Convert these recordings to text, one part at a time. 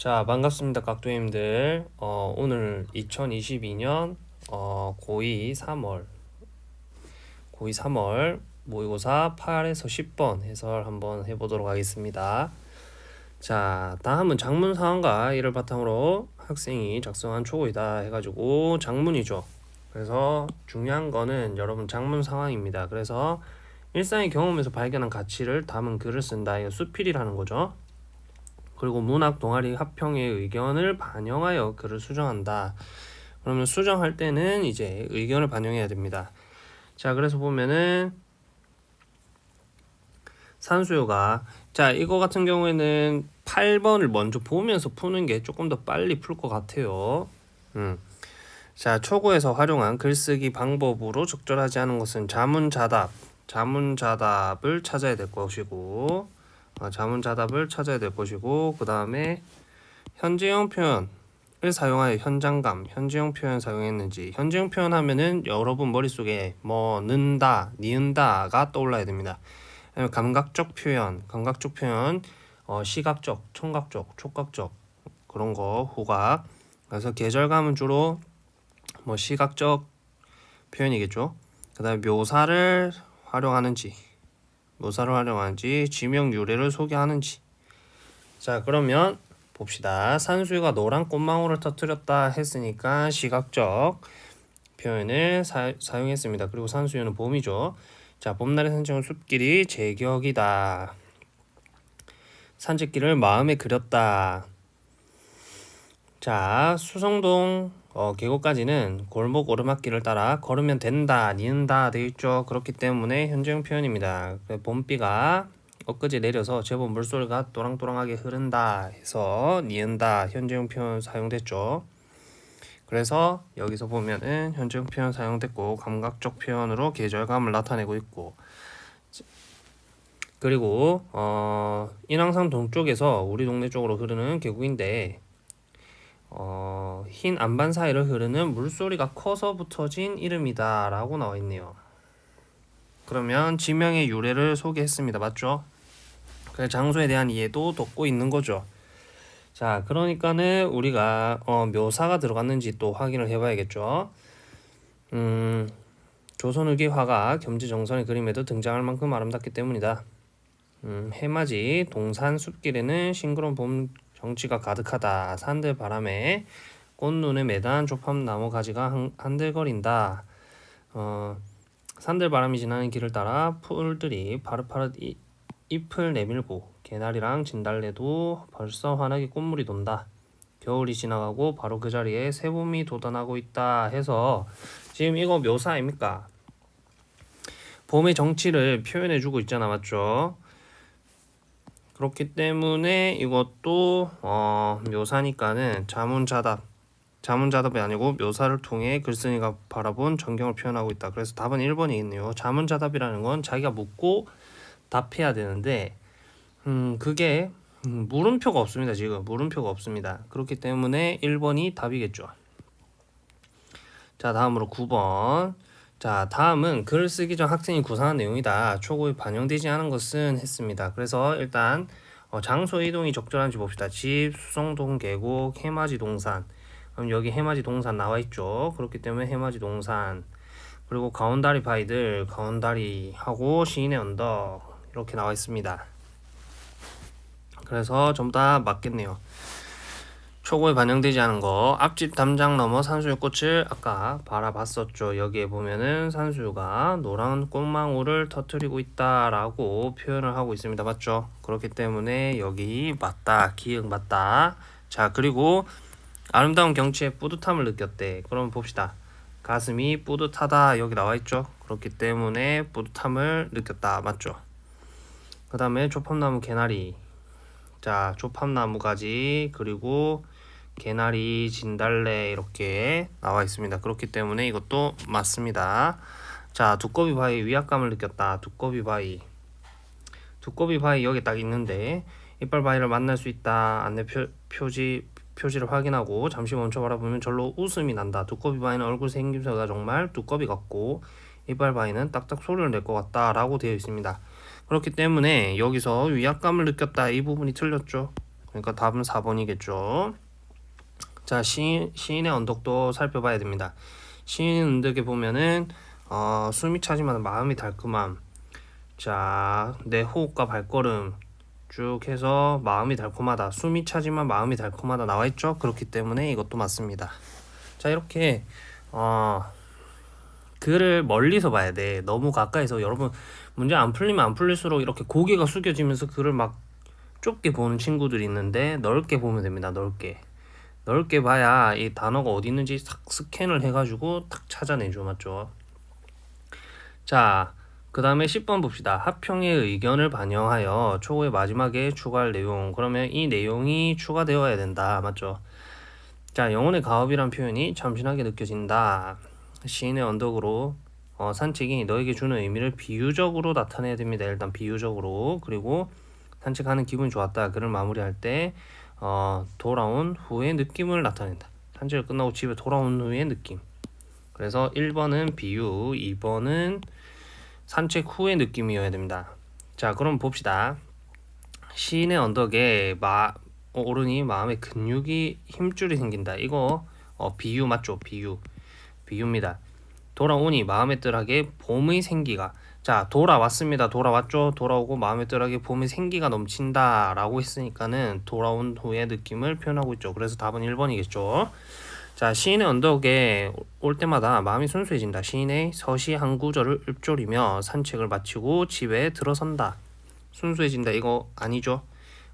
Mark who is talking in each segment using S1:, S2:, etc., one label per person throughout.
S1: 자 반갑습니다 깍두님들. 어, 오늘 2022년 어, 고2 3월. 고2 3월 모의고사 8에서 10번 해설 한번 해보도록 하겠습니다. 자 다음은 장문 사항과 이를 바탕으로 학생이 작성한 초고이다 해가지고 장문이죠. 그래서 중요한 거는 여러분 장문 상황입니다. 그래서 일상의 경험에서 발견한 가치를 담은 글을 쓴다. 이거 수필이라는 거죠 그리고 문학 동아리 합평의 의견을 반영하여 글을 수정한다. 그러면 수정할 때는 이제 의견을 반영해야 됩니다. 자, 그래서 보면은 산수요가 자, 이거 같은 경우에는 8번을 먼저 보면서 푸는 게 조금 더 빨리 풀 것 같아요. 음. 자, 초고에서 활용한 글쓰기 방법으로 적절하지 않은 것은 자문자답, 자문자답을 찾아야 될 것이고 어, 자문자답을 찾아야 될 것이고 그 다음에 현재형 표현을 사용하여 현장감, 현재형 표현 사용했는지 현재형 표현 하면은 여러분 머릿속에 뭐 는다, 니은다가 떠올라야 됩니다. 감각적 표현, 감각적 표현, 어, 시각적, 청각적, 촉각적 그런 거 후각 그래서 계절감은 주로 뭐 시각적 표현이겠죠. 그 다음에 묘사를 활용하는지 묘사를 활용하는지 지명 유래를 소개하는지. 자 그러면 봅시다. 산수유가 노란 꽃망울을 터뜨렸다 했으니까 시각적 표현을 사, 용했습니다. 그리고 산수유는 봄이죠. 자 봄날의 산책은 숲길이 제격이다. 산책길을 마음에 그렸다. 자 수성동 어, 계곡까지는 골목 오르막길을 따라 걸으면 된다, 니은다 되어 있죠. 그렇기 때문에 현재형 표현입니다. 그 봄비가 엊그제 내려서 제법 물소리가 또랑또랑하게 흐른다 해서 니은다 현재형 표현 사용됐죠. 그래서 여기서 보면은 현재형 표현 사용됐고 감각적 표현으로 계절감을 나타내고 있고 그리고 어, 인왕산 동쪽에서 우리 동네 쪽으로 흐르는 계곡인데 어, 흰 안반 사이를 흐르는 물소리가 커서 붙어진 이름이다 라고 나와 있네요. 그러면 지명의 유래를 소개했습니다. 맞죠? 그 장소에 대한 이해도 돕고 있는 거죠. 자 그러니까는 우리가 어, 묘사가 들어갔는지 또 확인을 해 봐야겠죠. 음, 조선후기 화가 겸지정선의 그림에도 등장할 만큼 아름답기 때문이다. 음, 해맞이 동산 숲길에는 싱그러운 봄 정취가 가득하다. 산들 바람에 꽃눈에 매단 조팝나무 가지가 한들거린다. 어, 산들 바람이 지나는 길을 따라 풀들이 파릇파릇 잎을 내밀고 개나리랑 진달래도 벌써 환하게 꽃물이 돈다. 겨울이 지나가고 바로 그 자리에 새봄이 돋아나고 있다 해서 지금 이거 묘사 아닙니까? 봄의 정치를 표현해주고 있잖아 맞죠? 그렇기 때문에 이것도 어, 묘사니까는 자문자답 자문자답이 아니고 묘사를 통해 글쓴이가 바라본 전경을 표현하고 있다. 그래서 답은 1번이 있네요. 자문자답이라는 건 자기가 묻고 답해야 되는데 음 그게 음, 물음표가 없습니다. 지금 물음표가 없습니다. 그렇기 때문에 1번이 답이겠죠. 자 다음으로 9번 자 다음은 글을 쓰기 전 학생이 구상한 내용이다. 초고에 반영되지 않은 것은 했습니다. 그래서 일단 어, 장소 이동이 적절한지 봅시다. 집, 수성동 계곡, 해맞이 동산. 그럼 여기 해맞이 동산 나와 있죠. 그렇기 때문에 해맞이 동산. 그리고 가온다리 바위들, 가온다리 하고 시인의 언덕 이렇게 나와 있습니다. 그래서 전부 다 맞겠네요. 초고에 반영되지 않은 거. 앞집 담장 넘어 산수유 꽃을 아까 바라봤었죠. 여기에 보면은 산수유가 노란 꽃망울을 터트리고 있다 라고 표현을 하고 있습니다. 맞죠? 그렇기 때문에 여기 맞다. 기억 맞다. 자 그리고 아름다운 경치에 뿌듯함을 느꼈대. 그럼 봅시다. 가슴이 뿌듯하다. 여기 나와 있죠? 그렇기 때문에 뿌듯함을 느꼈다. 맞죠? 그 다음에 조팝나무 개나리. 자 조팝나무 가지. 그리고 개나리, 진달래 이렇게 나와 있습니다. 그렇기 때문에 이것도 맞습니다. 자, 두꺼비 바위 위압감을 느꼈다. 두꺼비 바위. 두꺼비 바위 여기 딱 있는데 이빨 바위를 만날 수 있다. 안내 표, 표지 표지를 확인하고 잠시 멈춰 바라보면 절로 웃음이 난다. 두꺼비 바위는 얼굴 생김새가 정말 두꺼비 같고 이빨 바위는 딱딱 소리를 낼 것 같다 라고 되어 있습니다. 그렇기 때문에 여기서 위압감을 느꼈다 이 부분이 틀렸죠. 그러니까 답은 4번이겠죠. 자, 시인, 시인의 언덕도 살펴봐야 됩니다. 시인 언덕에 보면은 어, 숨이 차지만 마음이 달콤함. 자, 내 호흡과 발걸음 쭉 해서 마음이 달콤하다. 숨이 차지만 마음이 달콤하다 나와 있죠. 그렇기 때문에 이것도 맞습니다. 자, 이렇게 어, 글을 멀리서 봐야 돼. 너무 가까이서 여러분 문제 안 풀리면 안 풀릴수록 이렇게 고개가 숙여지면서 글을 막 좁게 보는 친구들이 있는데 넓게 보면 됩니다. 넓게. 넓게 봐야 이 단어가 어디 있는지 싹 스캔을 해가지고 탁 찾아내죠. 맞죠? 자, 그 다음에 10번 봅시다. 합평의 의견을 반영하여 초고의 마지막에 추가할 내용. 그러면 이 내용이 추가되어야 된다. 맞죠? 자, 영혼의 가업이란 표현이 참신하게 느껴진다. 시인의 언덕으로 어, 산책이 너에게 주는 의미를 비유적으로 나타내야 됩니다. 일단 비유적으로. 그리고 산책하는 기분이 좋았다. 글을 마무리할 때 어, 돌아온 후의 느낌을 나타낸다. 산책을 끝나고 집에 돌아온 후의 느낌. 그래서 1번은 비유, 2번은 산책 후의 느낌이어야 됩니다. 자, 그럼 봅시다. 시인의 언덕에 마, 어, 오르니 마음의 근육이 힘줄이 생긴다. 이거 어, 비유 맞죠? 비유. 비유입니다. 돌아오니 마음의 뜰하게 봄의 생기가 자 돌아왔습니다. 돌아왔죠. 돌아오고 마음의 뜰하게 봄의 생기가 넘친다 라고 했으니까는 돌아온 후의 느낌을 표현하고 있죠. 그래서 답은 1번이겠죠. 자 시인의 언덕에 올 때마다 마음이 순수해진다. 시인의 서시 한 구절을 읊조리며 산책을 마치고 집에 들어선다. 순수해진다 이거 아니죠.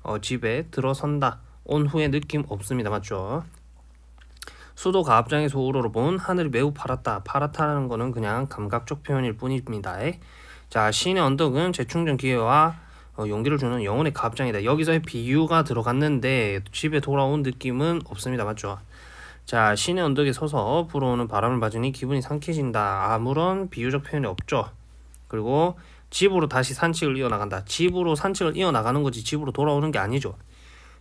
S1: 어, 집에 들어선다. 온 후에 느낌 없습니다. 맞죠? 수도 가압장에서 우러러 본 하늘이 매우 파랗다. 파랗다는 거는 그냥 감각적 표현일 뿐입니다. 자, 시인의 언덕은 재충전 기회와 어, 용기를 주는 영혼의 가압장이다. 여기서의 비유가 들어갔는데 집에 돌아온 느낌은 없습니다. 맞죠? 자, 시인의 언덕에 서서 불어오는 바람을 맞으니 기분이 상쾌해진다. 아무런 비유적 표현이 없죠. 그리고 집으로 다시 산책을 이어나간다. 집으로 산책을 이어나가는 거지 집으로 돌아오는 게 아니죠.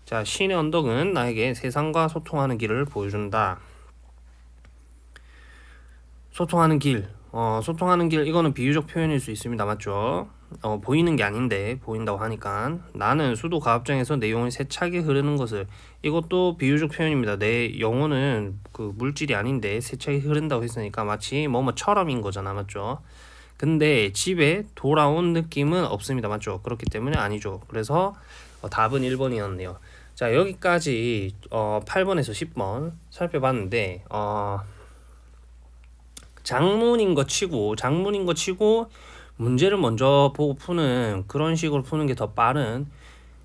S1: 자, 신의 언덕은 나에게 세상과 소통하는 길을 보여준다. 소통하는 길, 어, 소통하는 길, 이거는 비유적 표현일 수 있습니다. 맞죠? 어, 보이는 게 아닌데, 보인다고 하니까. 나는 수도 가압장에서 내 영혼이 세차게 흐르는 것을, 이것도 비유적 표현입니다. 내 영혼은 그 물질이 아닌데, 세차게 흐른다고 했으니까 마치 뭐뭐처럼인 거잖아. 맞죠? 근데 집에 돌아온 느낌은 없습니다. 맞죠? 그렇기 때문에 아니죠. 그래서 어, 답은 1번이었네요. 자 여기까지 어, 8번에서 10번 살펴봤는데 어, 장문인 거 치고 장문인 거 치고 문제를 먼저 보고 푸는 그런 식으로 푸는 게 더 빠른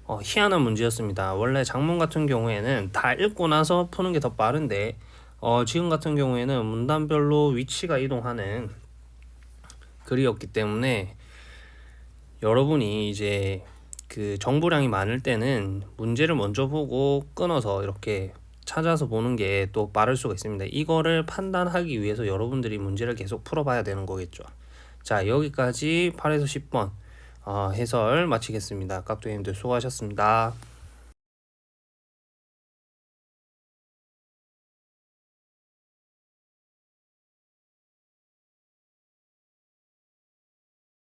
S1: 어, 희한한 문제였습니다. 원래 장문 같은 경우에는 다 읽고 나서 푸는 게 더 빠른데 어, 지금 같은 경우에는 문단별로 위치가 이동하는 글이었기 때문에 여러분이 이제 그 정보량이 많을 때는 문제를 먼저 보고 끊어서 이렇게 찾아서 보는 게 또 빠를 수가 있습니다. 이거를 판단하기 위해서 여러분들이 문제를 계속 풀어봐야 되는 거겠죠. 자 여기까지 8에서 10번 어, 해설 마치겠습니다. 깍두기님들 수고하셨습니다.